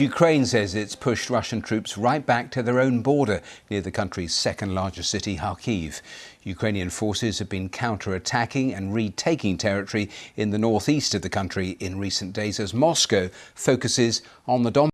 Ukraine says it's pushed Russian troops right back to their own border near the country's second largest city, Kharkiv. Ukrainian forces have been counter-attacking and retaking territory in the northeast of the country in recent days as Moscow focuses on the Donbass.